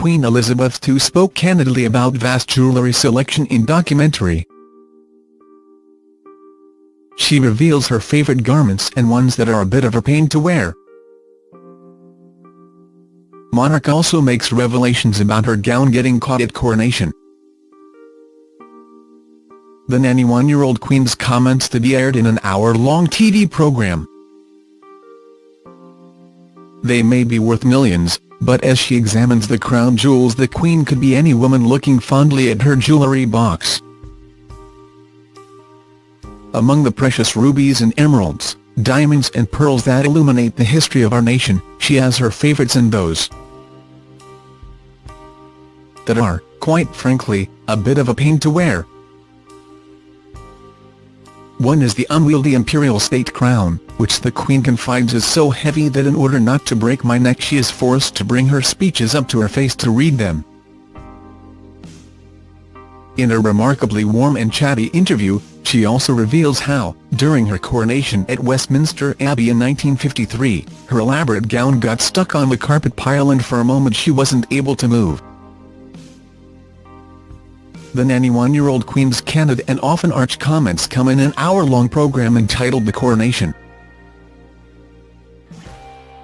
Queen Elizabeth II spoke candidly about vast jewellery selection in documentary. She reveals her favourite garments and ones that are a bit of a pain to wear. Monarch also makes revelations about her gown getting caught at coronation. The 91-year-old Queen's comments to be aired in an hour-long TV programme. They may be worth millions, but as she examines the crown jewels the Queen could be any woman looking fondly at her jewellery box. Among the precious rubies and emeralds, diamonds and pearls that illuminate the history of our nation, she has her favourites and those that are, quite frankly, a bit of a pain to wear. One is the unwieldy imperial state crown, which the Queen confides is so heavy that in order not to break my neck she is forced to bring her speeches up to her face to read them. In a remarkably warm and chatty interview, she also reveals how, during her coronation at Westminster Abbey in 1953, her elaborate gown got stuck on the carpet pile and for a moment she wasn't able to move. The 91-year-old Queen's candid and often arch comments come in an hour-long programme entitled The Coronation.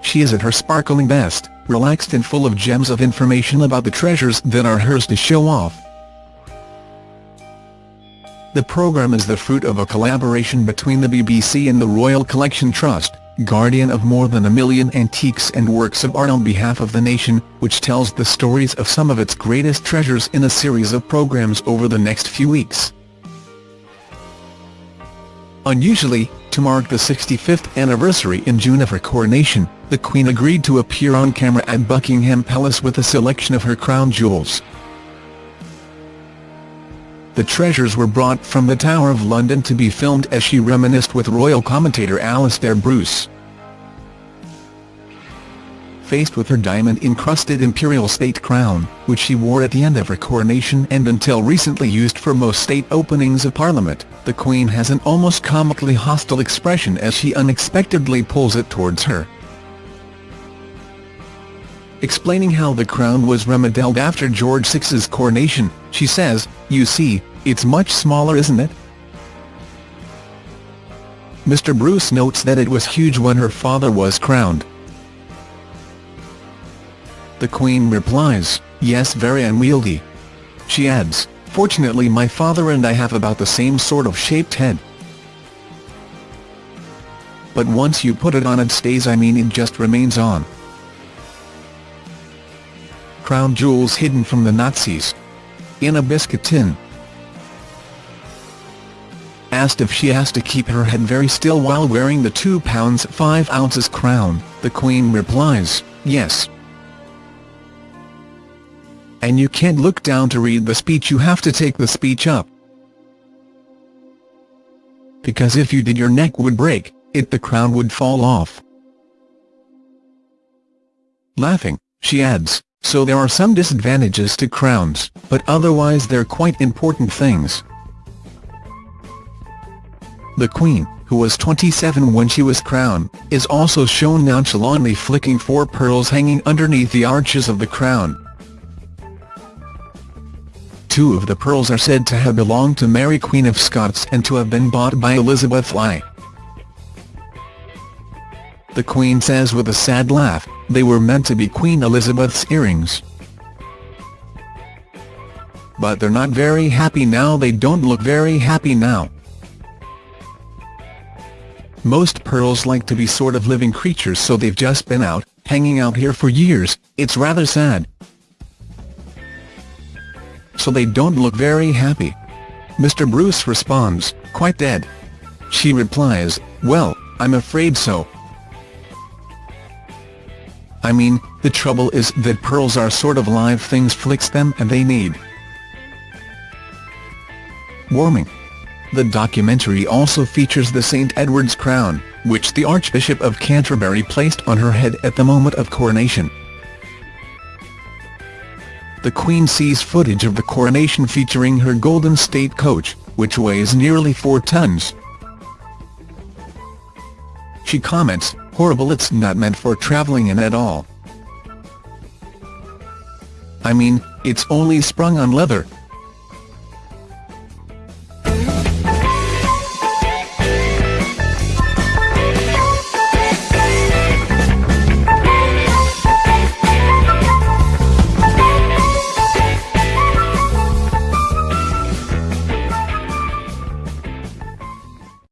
She is at her sparkling best, relaxed and full of gems of information about the treasures that are hers to show off. The programme is the fruit of a collaboration between the BBC and the Royal Collection Trust, guardian of more than a million antiques and works of art on behalf of the nation, which tells the stories of some of its greatest treasures in a series of programmes over the next few weeks. Unusually, to mark the 65th anniversary in June of her coronation, the Queen agreed to appear on camera at Buckingham Palace with a selection of her crown jewels. The treasures were brought from the Tower of London to be filmed as she reminisced with royal commentator Alastair Bruce. Faced with her diamond-encrusted imperial state crown, which she wore at the end of her coronation and until recently used for most state openings of Parliament, the Queen has an almost comically hostile expression as she unexpectedly pulls it towards her. Explaining how the crown was remodeled after George VI's coronation, she says, you see, it's much smaller isn't it? Mr Bruce notes that it was huge when her father was crowned. The Queen replies, yes very unwieldy. She adds, fortunately my father and I have about the same sort of shaped head. But once you put it on it stays I mean it just remains on crown jewels hidden from the Nazis. In a biscuit tin. Asked if she has to keep her head very still while wearing the 2 pounds 5 ounces crown, the Queen replies, yes. And you can't look down to read the speech you have to take the speech up. Because if you did your neck would break, it the crown would fall off. Laughing, she adds, so there are some disadvantages to crowns, but otherwise they're quite important things. The Queen, who was 27 when she was crowned, is also shown nonchalantly flicking four pearls hanging underneath the arches of the crown. Two of the pearls are said to have belonged to Mary Queen of Scots and to have been bought by Elizabeth I. The Queen says with a sad laugh, they were meant to be Queen Elizabeth's earrings. But they're not very happy now they don't look very happy now. Most pearls like to be sort of living creatures so they've just been out, hanging out here for years, it's rather sad. So they don't look very happy. Mr Bruce responds, quite dead. She replies, well, I'm afraid so. I mean, the trouble is that pearls are sort of live things flicks them and they need warming. The documentary also features the St Edward's crown, which the Archbishop of Canterbury placed on her head at the moment of coronation. The Queen sees footage of the coronation featuring her golden state coach, which weighs nearly 4 tons. She comments, horrible it's not meant for travelling in at all. I mean, it's only sprung on leather,